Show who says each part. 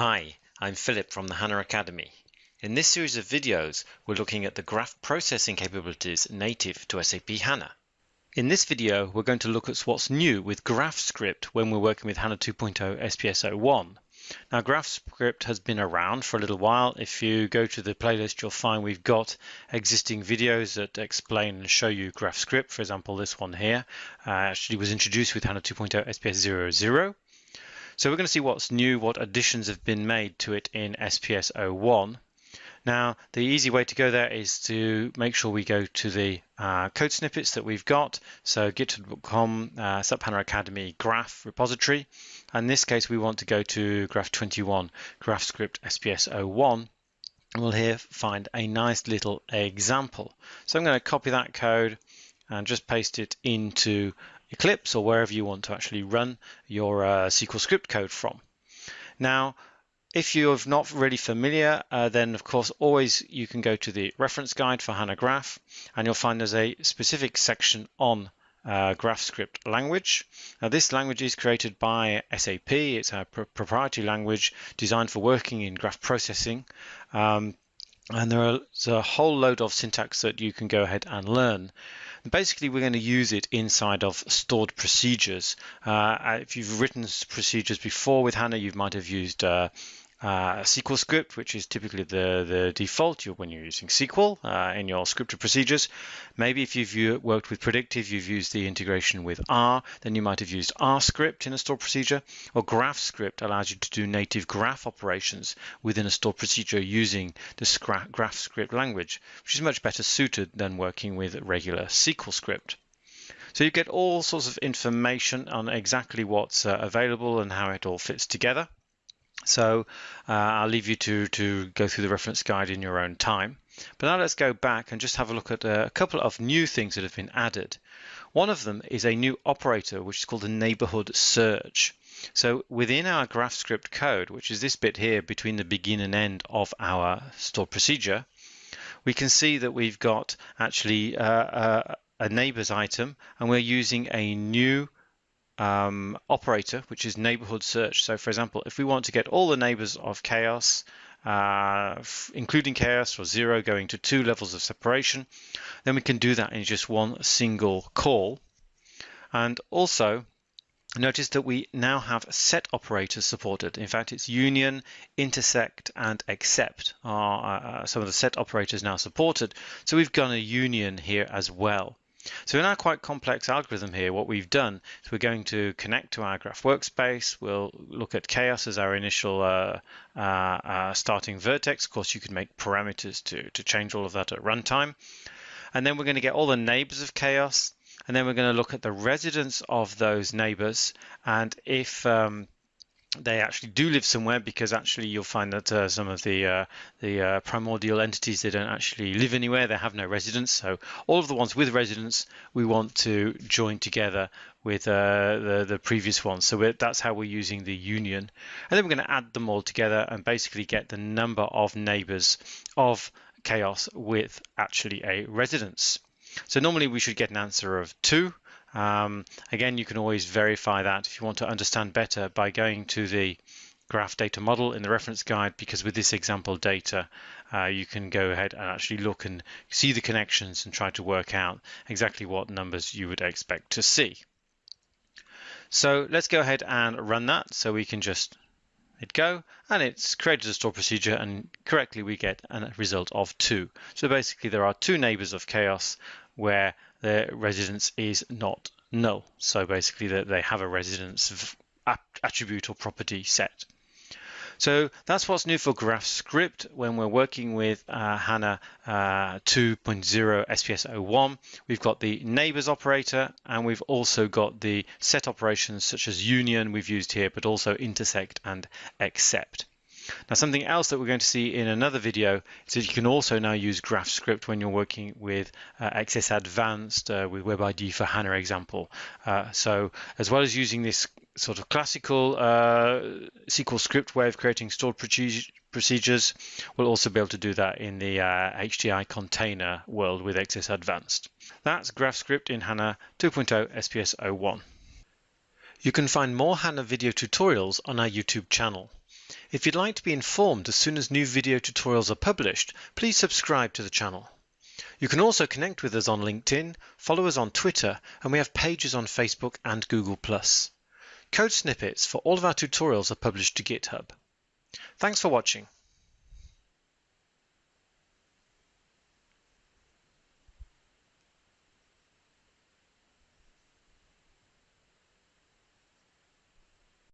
Speaker 1: Hi, I'm Philip from the HANA Academy. In this series of videos, we're looking at the graph processing capabilities native to SAP HANA. In this video, we're going to look at what's new with GraphScript when we're working with HANA 2.0 SPS01. Now, GraphScript has been around for a little while. If you go to the playlist, you'll find we've got existing videos that explain and show you GraphScript. For example, this one here uh, actually was introduced with HANA 2.0 SPS 00. So we're going to see what's new, what additions have been made to it in SPS 01. Now, the easy way to go there is to make sure we go to the uh, code snippets that we've got. So github.com, uh, Academy graph repository. In this case, we want to go to graph 21, GraphScript SPS 01. And we'll here find a nice little example. So I'm going to copy that code and just paste it into Eclipse or wherever you want to actually run your uh, SQL script code from. Now, if you're not really familiar, uh, then of course always you can go to the reference guide for HANA Graph and you'll find there's a specific section on uh, GraphScript language. Now this language is created by SAP. It's a pr proprietary language designed for working in graph processing. Um, and there's a whole load of syntax that you can go ahead and learn. Basically, we're going to use it inside of stored procedures. Uh, if you've written procedures before with HANA, you might have used uh, uh, SQL script, which is typically the, the default when you're using SQL uh, in your scripted procedures. Maybe if you've worked with predictive, you've used the integration with R, then you might have used R script in a stored procedure, or graph script allows you to do native graph operations within a stored procedure using the graph script language, which is much better suited than working with regular SQL script. So you get all sorts of information on exactly what's uh, available and how it all fits together. So uh, I'll leave you to, to go through the reference guide in your own time. But now let's go back and just have a look at a couple of new things that have been added. One of them is a new operator, which is called a neighborhood search. So within our GraphScript code, which is this bit here between the begin and end of our stored procedure, we can see that we've got actually uh, uh, a neighbors item and we're using a new um, operator, which is neighborhood search. So for example, if we want to get all the neighbors of chaos, uh, including chaos or zero going to two levels of separation, then we can do that in just one single call. And also notice that we now have set operators supported. In fact, it's union, intersect, and except are uh, some of the set operators now supported. So we've got a union here as well. So in our quite complex algorithm here, what we've done is we're going to connect to our graph workspace. We'll look at chaos as our initial uh, uh, uh, starting vertex. Of course, you can make parameters to, to change all of that at runtime. And then we're going to get all the neighbors of chaos. And then we're going to look at the residence of those neighbors. And if um, they actually do live somewhere because actually you'll find that uh, some of the uh, the uh, primordial entities they don't actually live anywhere. They have no residence. So all of the ones with residence we want to join together with uh, the the previous ones. So that's how we're using the union. And then we're going to add them all together and basically get the number of neighbors of chaos with actually a residence. So normally we should get an answer of two um, again, you can always verify that if you want to understand better by going to the graph data model in the reference guide because with this example data uh, you can go ahead and actually look and see the connections and try to work out exactly what numbers you would expect to see. So let's go ahead and run that so we can just hit go and it's created a store procedure and correctly we get a result of two. So basically there are two neighbors of chaos where the residence is not null. So basically that they have a residence attribute or property set. So that's what's new for GraphScript when we're working with uh, HANA uh, 2.0 SPS 01. We've got the neighbors operator and we've also got the set operations such as union we've used here, but also intersect and except. Now something else that we're going to see in another video is that you can also now use GraphScript when you're working with uh, XS Advanced uh, with Web IDE for HANA example. Uh, so as well as using this sort of classical uh, SQL script way of creating stored procedures, we'll also be able to do that in the HDI uh, container world with XS Advanced. That's GraphScript in HANA 2.0 SPS 01. You can find more HANA video tutorials on our YouTube channel. If you'd like to be informed as soon as new video tutorials are published, please subscribe to the channel. You can also connect with us on LinkedIn, follow us on Twitter, and we have pages on Facebook and Google+. Code snippets for all of our tutorials are published to GitHub. Thanks for watching.